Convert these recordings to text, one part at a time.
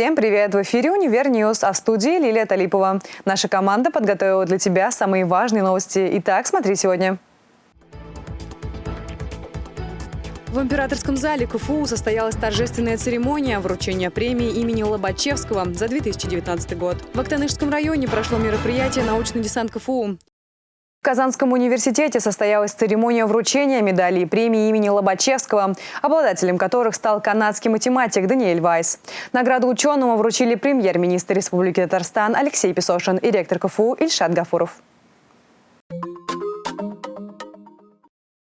Всем привет! В эфире «Универ News», а в студии Лилия Талипова. Наша команда подготовила для тебя самые важные новости. Итак, смотри сегодня. В императорском зале КФУ состоялась торжественная церемония вручения премии имени Лобачевского за 2019 год. В Актанышском районе прошло мероприятие «Научный десант КФУ». В Казанском университете состоялась церемония вручения медалей и премии имени Лобачевского, обладателем которых стал канадский математик Даниэль Вайс. Награду ученому вручили премьер-министр Республики Татарстан Алексей Песошин и ректор КФУ Ильшат Гафуров.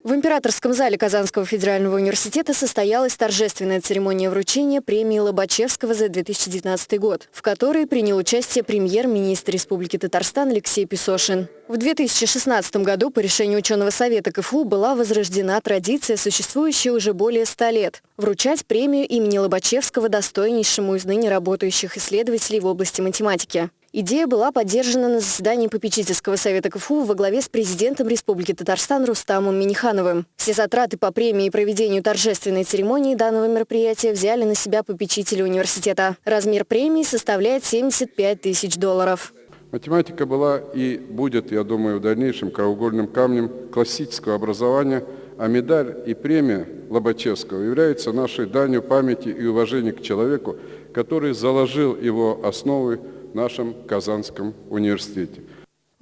В императорском зале Казанского федерального университета состоялась торжественная церемония вручения премии Лобачевского за 2019 год, в которой принял участие премьер-министр Республики Татарстан Алексей Песошин. В 2016 году по решению ученого совета КФУ была возрождена традиция, существующая уже более ста лет – вручать премию имени Лобачевского достойнейшему из ныне работающих исследователей в области математики. Идея была поддержана на заседании попечительского совета КФУ во главе с президентом Республики Татарстан Рустамом Минихановым. Все затраты по премии и проведению торжественной церемонии данного мероприятия взяли на себя попечители университета. Размер премии составляет 75 тысяч долларов. Математика была и будет, я думаю, в дальнейшем краеугольным камнем классического образования, а медаль и премия Лобачевского являются нашей данью памяти и уважения к человеку, который заложил его основы нашем Казанском университете.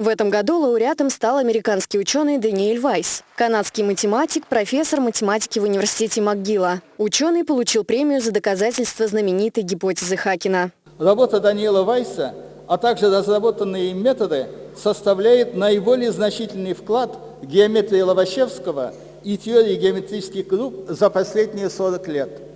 В этом году лауреатом стал американский ученый Даниэль Вайс, канадский математик, профессор математики в университете МcGill. Ученый получил премию за доказательство знаменитой гипотезы Хакина. Работа Даниэла Вайса, а также разработанные им методы составляют наиболее значительный вклад в геометрии Лобачевского и теории геометрических групп за последние 40 лет.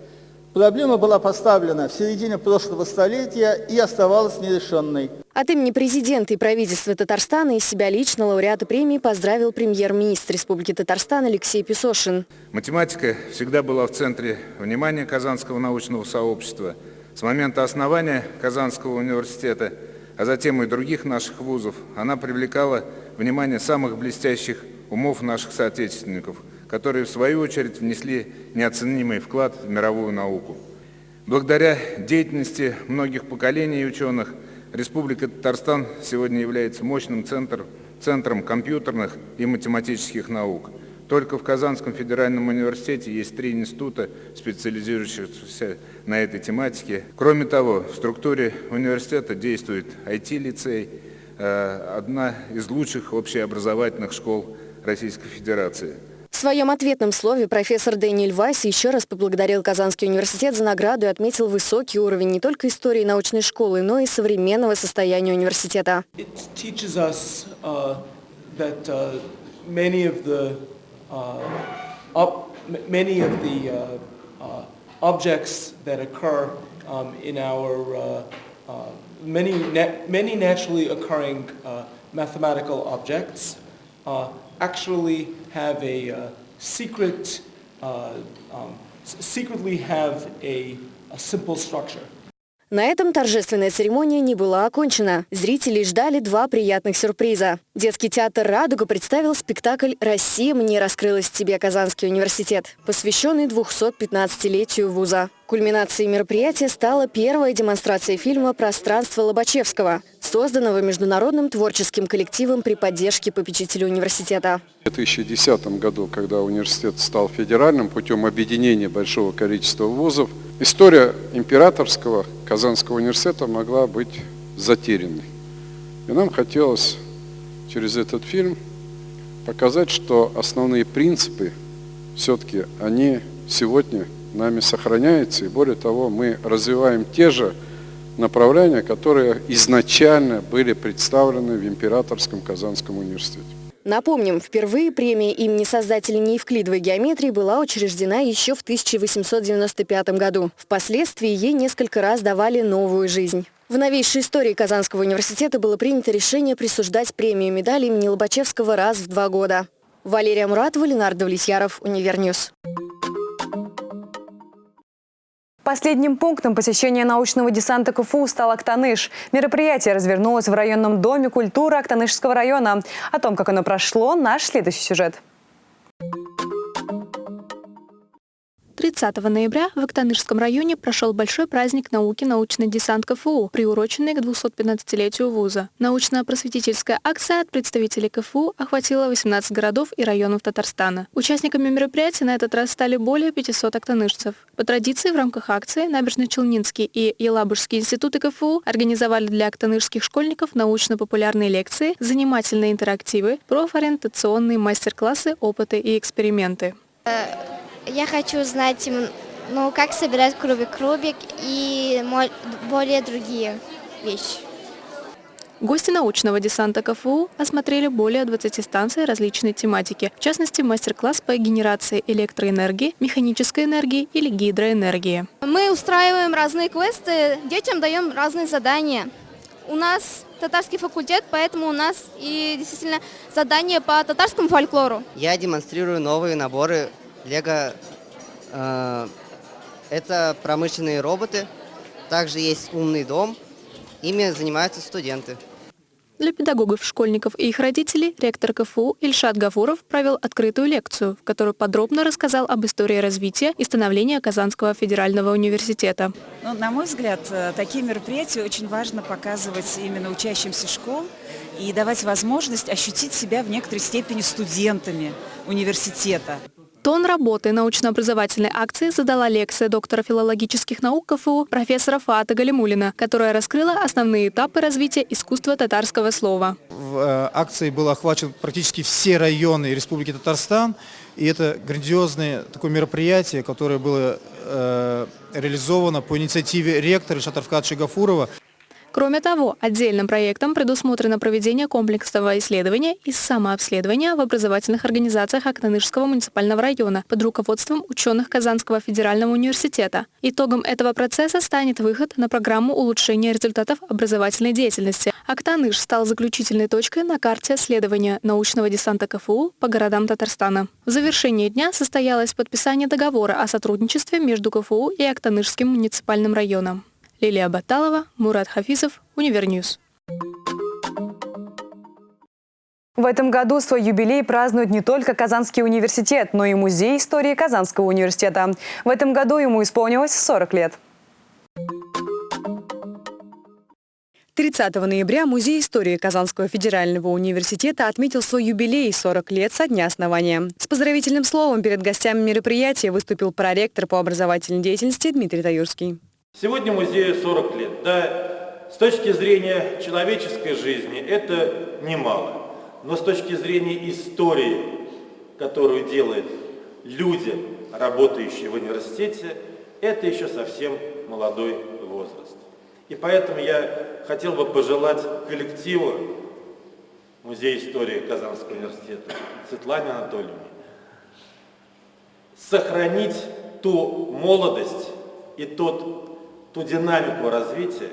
Проблема была поставлена в середине прошлого столетия и оставалась нерешенной. От имени президента и правительства Татарстана и себя лично лауреата премии поздравил премьер-министр Республики Татарстан Алексей Песошин. Математика всегда была в центре внимания Казанского научного сообщества. С момента основания Казанского университета, а затем и других наших вузов, она привлекала внимание самых блестящих умов наших соотечественников – которые в свою очередь внесли неоценимый вклад в мировую науку. Благодаря деятельности многих поколений ученых Республика Татарстан сегодня является мощным центром, центром компьютерных и математических наук. Только в Казанском федеральном университете есть три института, специализирующихся на этой тематике. Кроме того, в структуре университета действует IT-лицей, э, одна из лучших общеобразовательных школ Российской Федерации. Своем ответном слове профессор Дэниэль Вайс еще раз поблагодарил Казанский университет за награду и отметил высокий уровень не только истории научной школы, но и современного состояния университета. um, uh, uh, many naturally occurring uh, mathematical objects uh, actually have a uh, secret, uh, um, secretly have a, a simple structure. На этом торжественная церемония не была окончена. Зрители ждали два приятных сюрприза. Детский театр «Радуга» представил спектакль «Россия мне раскрылась тебе, Казанский университет», посвященный 215-летию вуза. Кульминацией мероприятия стала первая демонстрация фильма «Пространство Лобачевского», созданного международным творческим коллективом при поддержке попечителя университета. В 2010 году, когда университет стал федеральным путем объединения большого количества вузов, история императорского Казанского университета могла быть затерянной. И нам хотелось через этот фильм показать, что основные принципы все-таки они сегодня нами сохраняются, и более того, мы развиваем те же направления, которые изначально были представлены в Императорском Казанском университете. Напомним, впервые премия имени создателей неевклидовой геометрии была учреждена еще в 1895 году. Впоследствии ей несколько раз давали новую жизнь. В новейшей истории Казанского университета было принято решение присуждать премию медали имени Лобачевского раз в два года. Валерия Муратова, Ленардо Влесьяров, Универ News. Последним пунктом посещения научного десанта КФУ стал Актаныш. Мероприятие развернулось в районном доме культуры Актанышского района. О том, как оно прошло, наш следующий сюжет. 30 ноября в Актанышском районе прошел большой праздник науки «Научный десант КФУ», приуроченный к 215-летию вуза. Научно-просветительская акция от представителей КФУ охватила 18 городов и районов Татарстана. Участниками мероприятия на этот раз стали более 500 актанышцев. По традиции в рамках акции Набережно-Челнинский и Елабужский институты КФУ организовали для актанышских школьников научно-популярные лекции, занимательные интерактивы, профориентационные мастер-классы, опыты и эксперименты. Я хочу знать, ну, как собирать кубик-рубик и более другие вещи. Гости научного десанта КФУ осмотрели более 20 станций различной тематики, в частности, мастер-класс по генерации электроэнергии, механической энергии или гидроэнергии. Мы устраиваем разные квесты, детям даем разные задания. У нас татарский факультет, поэтому у нас и действительно задания по татарскому фольклору. Я демонстрирую новые наборы Лего э, это промышленные роботы. Также есть умный дом. Ими занимаются студенты. Для педагогов, школьников и их родителей ректор КФУ Ильшат Гафуров провел открытую лекцию, в которой подробно рассказал об истории развития и становления Казанского федерального университета. Ну, на мой взгляд, э, такие мероприятия очень важно показывать именно учащимся школ и давать возможность ощутить себя в некоторой степени студентами университета. Тон работы научно-образовательной акции задала лекция доктора филологических наук КФУ профессора Фаата Галимулина, которая раскрыла основные этапы развития искусства татарского слова. В э, акции было охвачен практически все районы Республики Татарстан. И это грандиозное такое мероприятие, которое было э, реализовано по инициативе ректора Шатарфкат Гафурова. Кроме того, отдельным проектом предусмотрено проведение комплексного исследования и самообследования в образовательных организациях Актанышского муниципального района под руководством ученых Казанского федерального университета. Итогом этого процесса станет выход на программу улучшения результатов образовательной деятельности. Актаныш стал заключительной точкой на карте следования научного десанта КФУ по городам Татарстана. В завершении дня состоялось подписание договора о сотрудничестве между КФУ и Актанышским муниципальным районом. Лилия Баталова, Мурат Хафизов, Универ News. В этом году свой юбилей празднует не только Казанский университет, но и Музей истории Казанского университета. В этом году ему исполнилось 40 лет. 30 ноября Музей истории Казанского федерального университета отметил свой юбилей 40 лет со дня основания. С поздравительным словом перед гостями мероприятия выступил проректор по образовательной деятельности Дмитрий Таюрский. Сегодня музею 40 лет. Да, с точки зрения человеческой жизни это немало. Но с точки зрения истории, которую делают люди, работающие в университете, это еще совсем молодой возраст. И поэтому я хотел бы пожелать коллективу Музея истории Казанского университета Светлане Анатольевне сохранить ту молодость и тот ту динамику развития,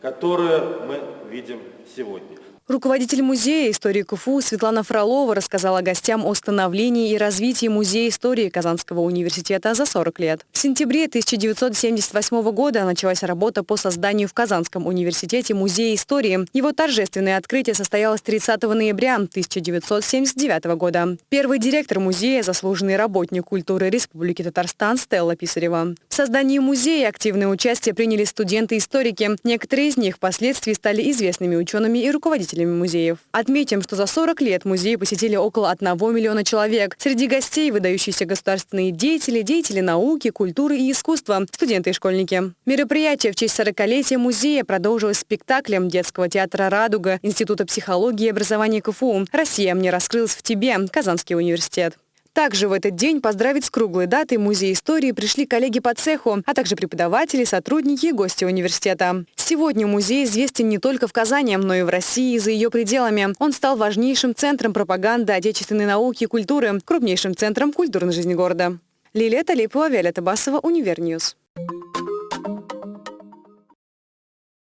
которую мы видим сегодня. Руководитель музея истории КФУ Светлана Фролова рассказала гостям о становлении и развитии Музея истории Казанского университета за 40 лет. В сентябре 1978 года началась работа по созданию в Казанском университете Музея истории. Его торжественное открытие состоялось 30 ноября 1979 года. Первый директор музея – заслуженный работник культуры Республики Татарстан Стелла Писарева. В создании музея активное участие приняли студенты-историки. Некоторые из них впоследствии стали известными учеными и руководителями посетителями музеев. Отметим, что за 40 лет музей посетили около 1 миллиона человек. Среди гостей выдающиеся государственные деятели, деятели науки, культуры и искусства, студенты и школьники. Мероприятие в честь 40-летия музея продолжилось спектаклем детского театра «Радуга» Института психологии и образования КФУ «Россия мне раскрылась в тебе» Казанский университет. Также в этот день поздравить с круглой датой Музей истории пришли коллеги по цеху, а также преподаватели, сотрудники и гости университета. Сегодня музей известен не только в Казани, но и в России и за ее пределами. Он стал важнейшим центром пропаганды отечественной науки и культуры, крупнейшим центром культурной жизни города. Лилия Талипова, Виолетта Басова, Универ News.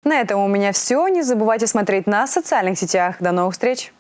На этом у меня все. Не забывайте смотреть нас в социальных сетях. До новых встреч!